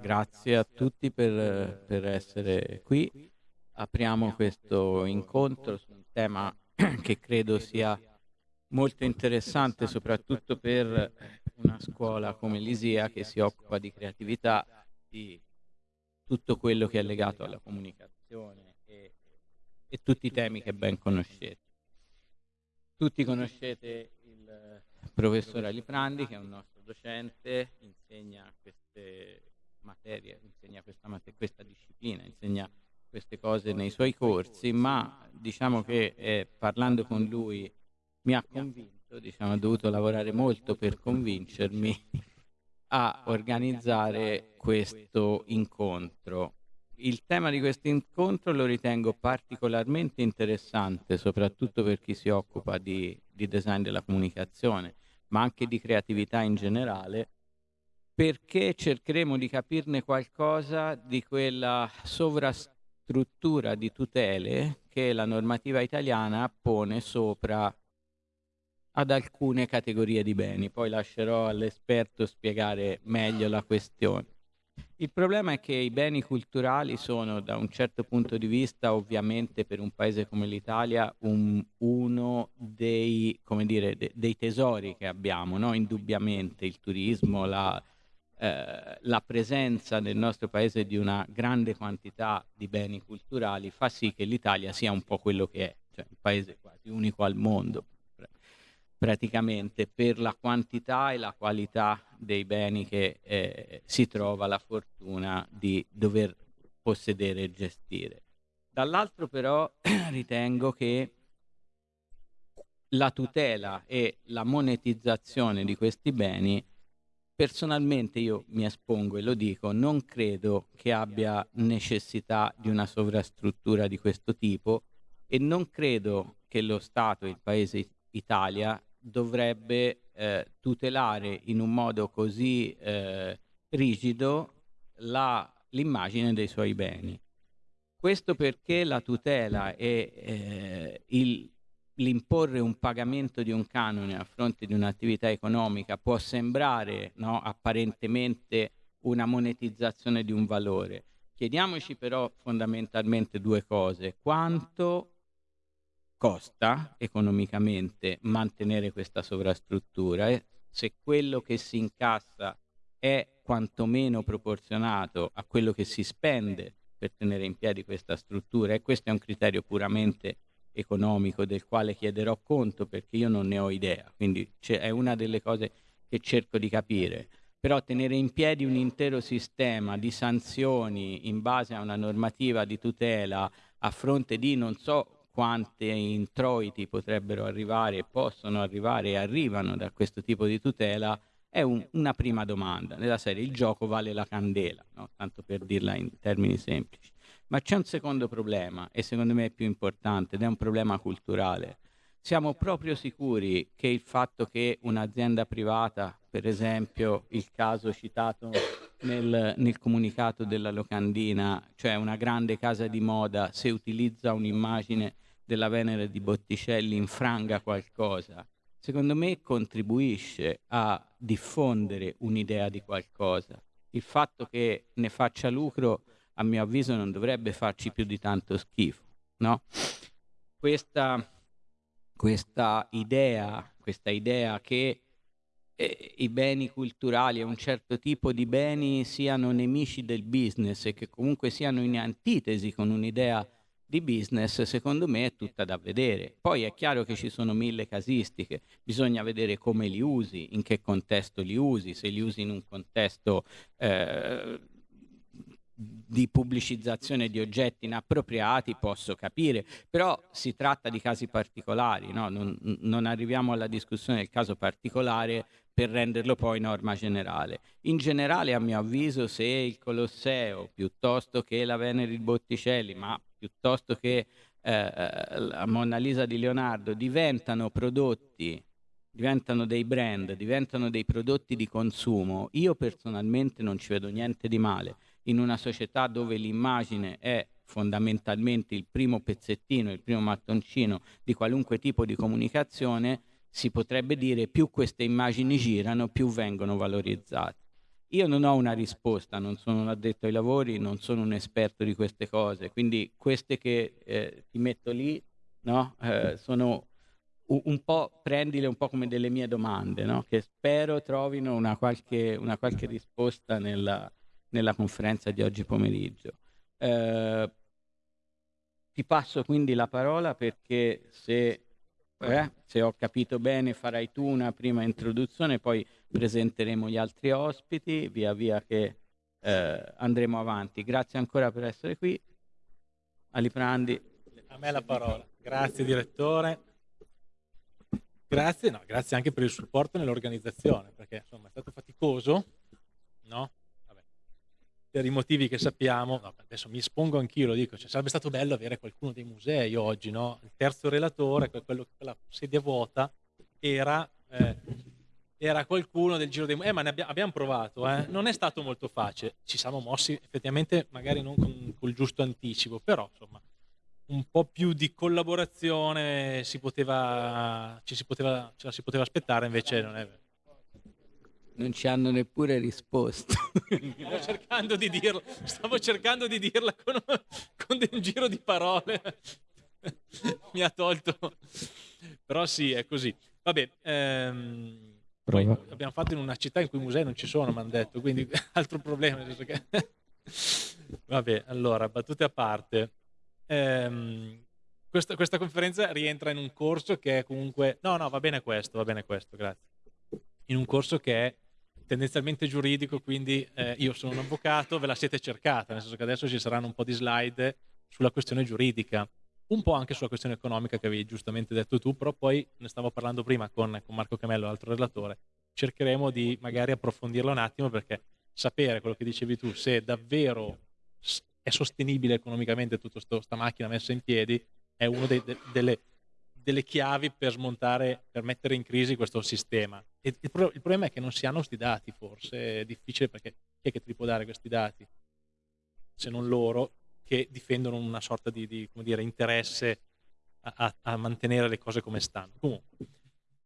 grazie a tutti per, per essere qui. Apriamo questo incontro su un tema che credo sia molto interessante, soprattutto per una scuola come l'ISEA che si occupa di creatività, di tutto quello che è legato alla comunicazione e, e tutti i temi che ben conoscete. Tutti conoscete il professor Aliprandi, che è un nostro docente, insegna queste materie, insegna questa, questa disciplina, insegna queste cose nei suoi corsi, ma diciamo che eh, parlando con lui mi ha convinto, diciamo, ho dovuto lavorare molto per convincermi a organizzare questo incontro. Il tema di questo incontro lo ritengo particolarmente interessante, soprattutto per chi si occupa di, di design della comunicazione, ma anche di creatività in generale, perché cercheremo di capirne qualcosa di quella sovrastruttura di tutele che la normativa italiana pone sopra ad alcune categorie di beni. Poi lascerò all'esperto spiegare meglio la questione. Il problema è che i beni culturali sono, da un certo punto di vista, ovviamente per un paese come l'Italia, un, uno dei, dire, de, dei, tesori che abbiamo, no? indubbiamente il turismo, la, eh, la presenza nel nostro paese di una grande quantità di beni culturali fa sì che l'Italia sia un po' quello che è, cioè un paese quasi unico al mondo praticamente per la quantità e la qualità dei beni che eh, si trova la fortuna di dover possedere e gestire. Dall'altro però ritengo che la tutela e la monetizzazione di questi beni, personalmente io mi espongo e lo dico, non credo che abbia necessità di una sovrastruttura di questo tipo e non credo che lo Stato, il Paese Italia, dovrebbe eh, tutelare in un modo così eh, rigido l'immagine dei suoi beni. Questo perché la tutela e eh, il, l'imporre un pagamento di un canone a fronte di un'attività economica può sembrare no, apparentemente una monetizzazione di un valore. Chiediamoci però fondamentalmente due cose. Quanto costa economicamente mantenere questa sovrastruttura e se quello che si incassa è quantomeno proporzionato a quello che si spende per tenere in piedi questa struttura e questo è un criterio puramente economico del quale chiederò conto perché io non ne ho idea, quindi è una delle cose che cerco di capire. Però tenere in piedi un intero sistema di sanzioni in base a una normativa di tutela a fronte di non so quante introiti potrebbero arrivare possono arrivare e arrivano da questo tipo di tutela è un, una prima domanda. Nella serie il gioco vale la candela, no? tanto per dirla in termini semplici. Ma c'è un secondo problema e secondo me è più importante ed è un problema culturale. Siamo proprio sicuri che il fatto che un'azienda privata, per esempio il caso citato nel, nel, comunicato della locandina, cioè una grande casa di moda, se utilizza un'immagine della Venere di Botticelli infranga qualcosa, secondo me contribuisce a diffondere un'idea di qualcosa. Il fatto che ne faccia lucro, a mio avviso, non dovrebbe farci più di tanto schifo. No? Questa, questa, idea, questa idea che eh, i beni culturali e un certo tipo di beni siano nemici del business e che comunque siano in antitesi con un'idea di business secondo me è tutta da vedere. Poi è chiaro che ci sono mille casistiche, bisogna vedere come li usi, in che contesto li usi, se li usi in un contesto eh, di pubblicizzazione di oggetti inappropriati posso capire, però si tratta di casi particolari, no? non, non arriviamo alla discussione del caso particolare per renderlo poi norma generale. In generale, a mio avviso, se il Colosseo, piuttosto che la Venere di Botticelli, ma piuttosto che eh, la Monna Lisa di Leonardo diventano prodotti, diventano dei brand, diventano dei prodotti di consumo, io personalmente non ci vedo niente di male. In una società dove l'immagine è fondamentalmente il primo pezzettino, il primo mattoncino di qualunque tipo di comunicazione, si potrebbe dire più queste immagini girano, più vengono valorizzate. io non ho una risposta, non sono un addetto ai lavori, non sono un esperto di queste cose, quindi queste che eh, ti metto lì no? eh, sono un, po', prendile un po' come delle mie domande, no? che spero trovino una qualche, una qualche risposta nella, nella, conferenza di oggi pomeriggio. Eh, ti passo quindi la parola perché se, eh, se ho capito bene farai tu una prima introduzione, poi presenteremo gli altri ospiti via via che eh, andremo avanti. Grazie ancora per essere qui. Aliprandi. A me la parola. Grazie direttore. Grazie, no, grazie anche per il supporto nell'organizzazione, perché insomma è stato faticoso, no? Per i motivi che sappiamo, no, adesso mi espongo anch'io, lo dico, cioè, sarebbe stato bello avere qualcuno dei musei oggi, no? Il terzo relatore, quello, quella sedia vuota, era eh, era qualcuno del giro dei eh ma ne abbia, abbiamo provato eh? non è stato molto facile ci siamo mossi effettivamente magari non con, il giusto anticipo però insomma un po' più di collaborazione si poteva, ci si poteva, ce la si poteva aspettare invece non è vero non ci hanno neppure risposto stavo cercando di dirla stavo cercando di dirla con, con un giro di parole mi ha tolto però sì è così vabbè ehm poi abbiamo fatto in una città in cui i musei non ci sono, mi hanno detto, quindi altro problema. Che... Vabbè, allora, battute a parte. Ehm, questa, questa, conferenza rientra in un corso che è comunque... No, no, va bene questo, va bene questo, grazie. In un corso che è tendenzialmente giuridico, quindi eh, io sono un avvocato, ve la siete cercata, nel senso che adesso ci saranno un po' di slide sulla questione giuridica un po' anche sulla questione economica che avevi giustamente detto tu, però poi ne stavo parlando prima con, con Marco Camello, l'altro relatore, cercheremo di magari approfondirlo un attimo perché sapere quello che dicevi tu, se davvero è sostenibile economicamente tutta questa macchina messa in piedi, è una de, delle, delle, chiavi per smontare, per mettere in crisi questo sistema. E il, pro, il problema è che non si hanno questi dati, forse è difficile perché chi è che ti può dare questi dati? Se non loro, che difendono una sorta di, di dire, interesse a, a, mantenere le cose come stanno. Comunque,